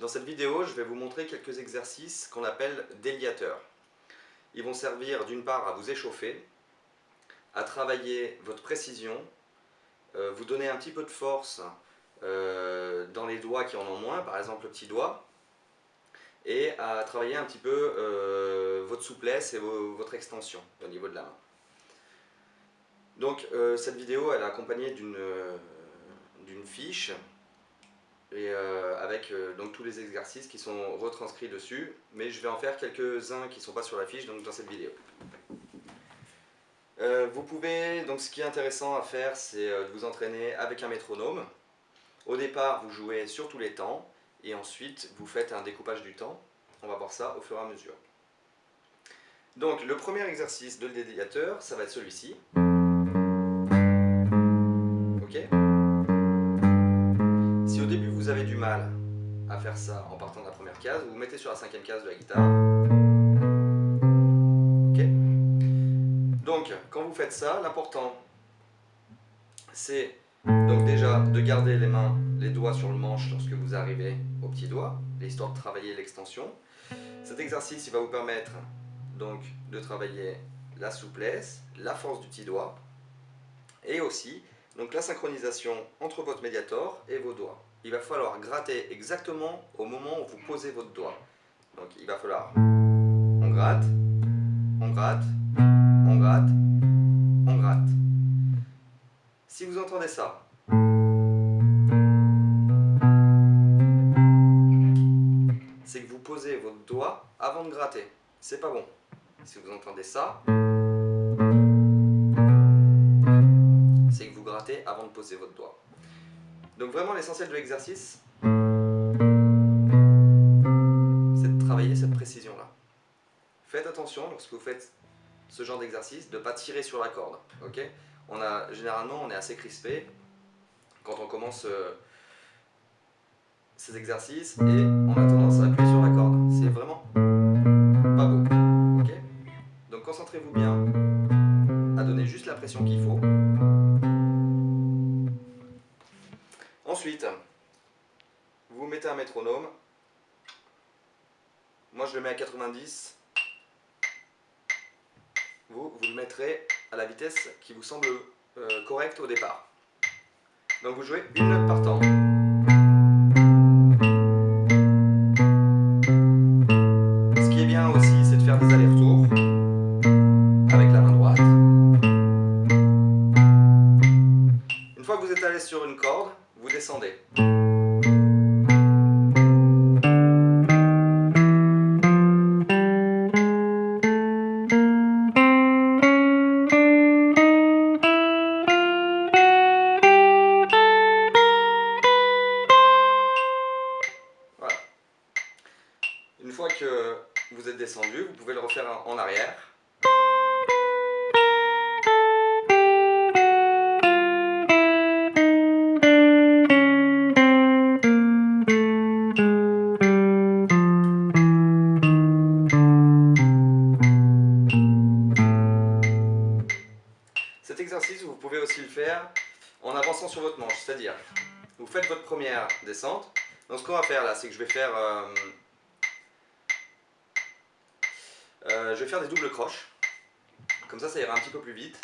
Dans cette vidéo, je vais vous montrer quelques exercices qu'on appelle déliateurs. Ils vont servir d'une part à vous échauffer, à travailler votre précision, euh, vous donner un petit peu de force euh, dans les doigts qui en ont moins, par exemple le petit doigt, et à travailler un petit peu euh, votre souplesse et votre extension au niveau de la main. Donc cette vidéo elle est accompagnée d'une fiche et avec donc tous les exercices qui sont retranscrits dessus, mais je vais en faire quelques-uns qui ne sont pas sur la fiche donc dans cette vidéo. Euh, vous pouvez, donc ce qui est intéressant à faire, c'est euh, de vous entraîner avec un métronome. Au départ, vous jouez sur tous les temps, et ensuite, vous faites un découpage du temps. On va voir ça au fur et à mesure. Donc, le premier exercice de dédiateur, ça va être celui-ci. Ok? Si au début, vous avez du mal à faire ça en partant de la première case, vous vous mettez sur la cinquième case de la guitare. Donc, quand vous faites ça, l'important, c'est donc déjà de garder les mains, les doigts sur le manche lorsque vous arrivez au petit doigt, histoire de travailler l'extension. Cet exercice, il va vous permettre donc de travailler la souplesse, la force du petit doigt, et aussi donc la synchronisation entre votre médiator et vos doigts. Il va falloir gratter exactement au moment où vous posez votre doigt. Donc il va falloir, on gratte, on gratte, on gratte, on gratte. Si vous entendez ça, c'est que vous posez votre doigt avant de gratter. C'est pas bon. Si vous entendez ça, c'est que vous grattez avant de poser votre doigt. Donc vraiment l'essentiel de l'exercice, c'est de travailler cette précision-là. Faites attention lorsque vous faites ce genre d'exercice, de ne pas tirer sur la corde. on a, généralement, on est assez crispé quand on commence euh, ces exercices et on a tendance à appuyer sur la corde. C'est vraiment pas beau. Donc concentrez-vous bien à donner juste la pression qu'il faut. Vous mettez un métronome. Moi je le mets à 90 vous, vous le mettrez à la vitesse qui vous semble euh, correcte au départ. Donc vous jouez une note par temps. Vous faites votre première descente. Donc ce qu'on va faire là, c'est que je vais faire euh, Euh, je vais faire des doubles croches. Comme ça, ça ira un petit peu plus vite.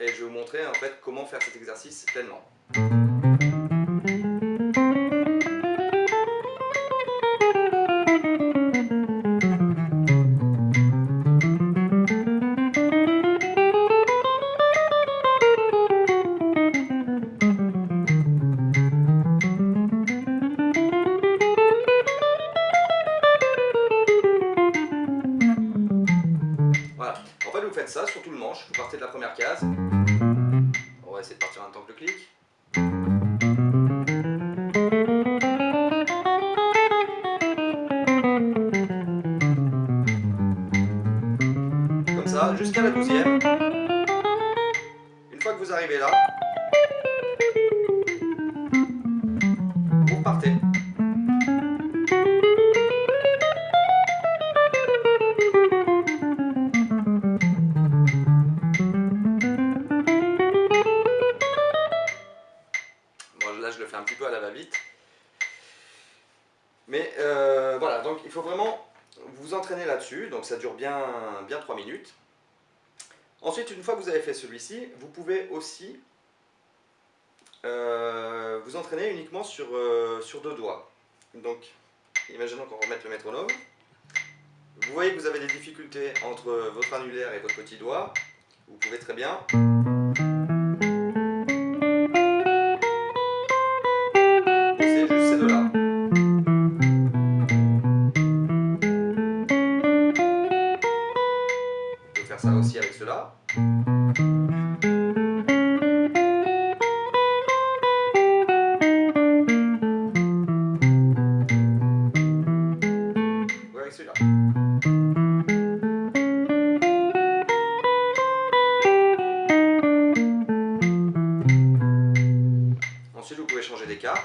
Et je vais vous montrer en fait comment faire cet exercice pleinement. Jusqu'à la douzième. Une fois que vous arrivez là, vous repartez. je le fais un petit peu à la va-vite. Mais euh, voilà, donc il faut vraiment vous entraîner là-dessus, donc ça dure bien, bien 3 minutes. Ensuite, une fois que vous avez fait celui-ci, vous pouvez aussi euh, vous entraîner uniquement sur, euh, sur deux doigts. Donc, imaginons qu'on remette le métronome. Vous voyez que vous avez des difficultés entre votre annulaire et votre petit doigt. Vous pouvez très bien ça aussi avec cela. Ensuite, vous pouvez changer d'écart.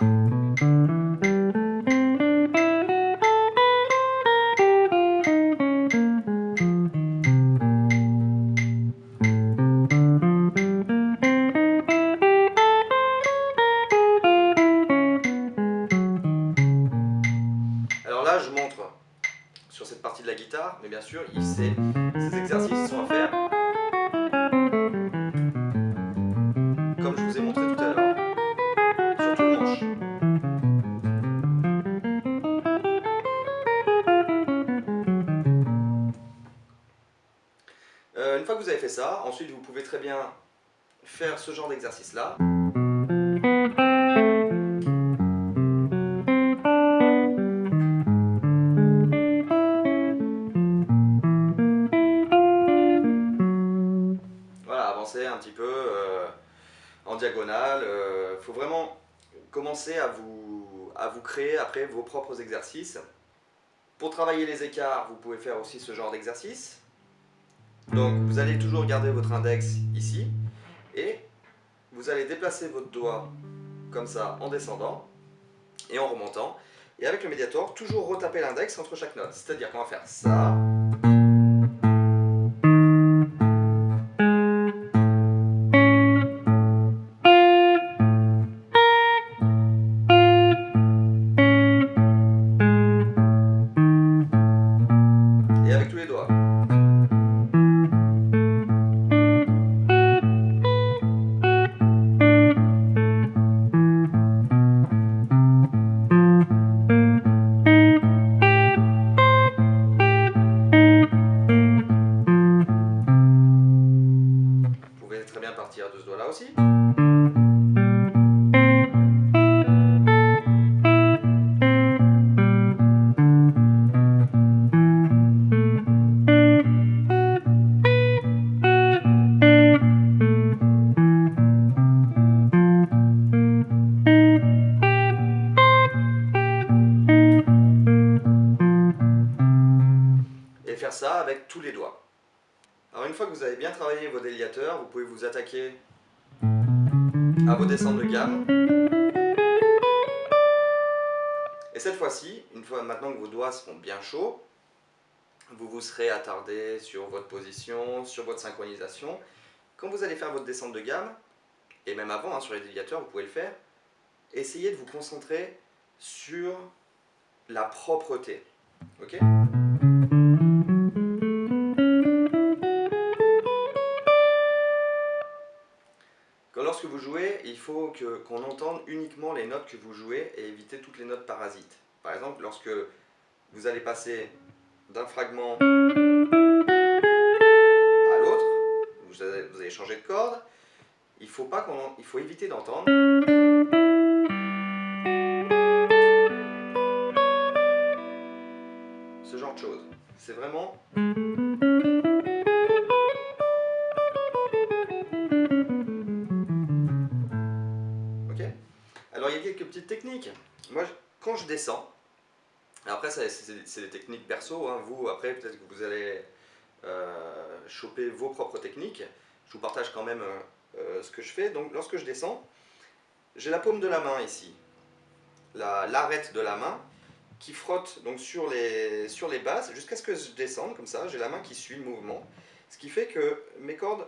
Mais bien sûr, il sait, ces exercices sont à faire comme je vous ai montré tout à l'heure, sur tout le manche. Euh, une fois que vous avez fait ça, ensuite vous pouvez très bien faire ce genre d'exercice là. À vous, à vous créer après vos propres exercices. Pour travailler les écarts, vous pouvez faire aussi ce genre d'exercice. Donc vous allez toujours garder votre index ici et vous allez déplacer votre doigt comme ça en descendant et en remontant. Et avec le médiator, toujours retaper l'index entre chaque note. C'est-à-dire qu'on va faire ça, bien travaillé vos déliateurs, vous pouvez vous attaquer à vos descentes de gamme. Et cette fois-ci, une fois maintenant que vos doigts seront bien chauds, vous vous serez attardé sur votre position, sur votre synchronisation. Quand vous allez faire votre descente de gamme, et même avant hein, sur les déliateurs, vous pouvez le faire, essayez de vous concentrer sur la propreté. ok? Lorsque vous jouez, il faut qu'on entende uniquement les notes que vous jouez et éviter toutes les notes parasites. Par exemple, lorsque vous allez passer d'un fragment à l'autre, vous allez, changer de corde, il faut, pas il faut éviter d'entendre ce genre de choses. C'est vraiment quand je descends, après c'est des techniques perso, hein. vous après peut-être que vous allez euh, choper vos propres techniques. Je vous partage quand même euh, euh, ce que je fais. Donc lorsque je descends, j'ai la paume de la main ici, la- l'arête de la main qui frotte donc sur les, sur les bases jusqu'à ce que je descende comme ça. J'ai la main qui suit le mouvement, ce qui fait que mes cordes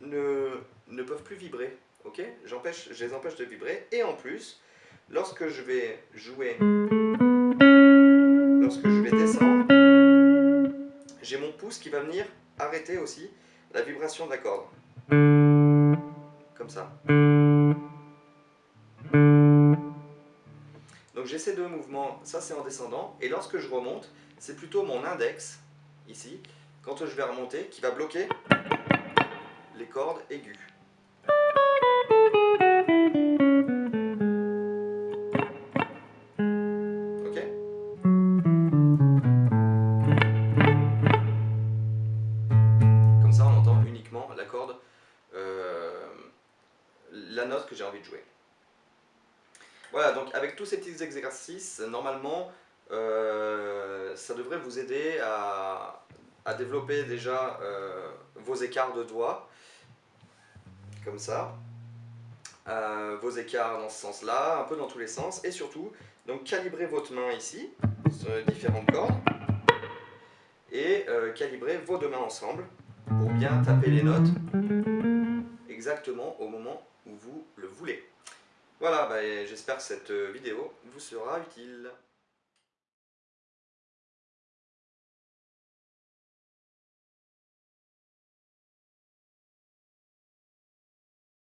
ne, ne peuvent plus vibrer. Ok? Je les empêche de vibrer. Et en plus, lorsque je vais jouer, lorsque je vais descendre, j'ai mon pouce qui va venir arrêter aussi la vibration de la corde. Comme ça. Donc j'ai ces deux mouvements, ça c'est en descendant, et lorsque je remonte, c'est plutôt mon index, ici, quand je vais remonter, qui va bloquer les cordes aiguës. Voilà, donc avec tous ces petits exercices, normalement, euh, ça devrait vous aider à, développer déjà euh, vos écarts de doigts, comme ça, euh, vos écarts dans ce sens-là, un peu dans tous les sens, et surtout, donc calibrez votre main ici, sur les différentes cordes, et calibrez vos deux mains ensemble pour bien taper les notes exactement au moment où vous le voulez. Voilà, bah, j'espère que cette vidéo vous sera utile.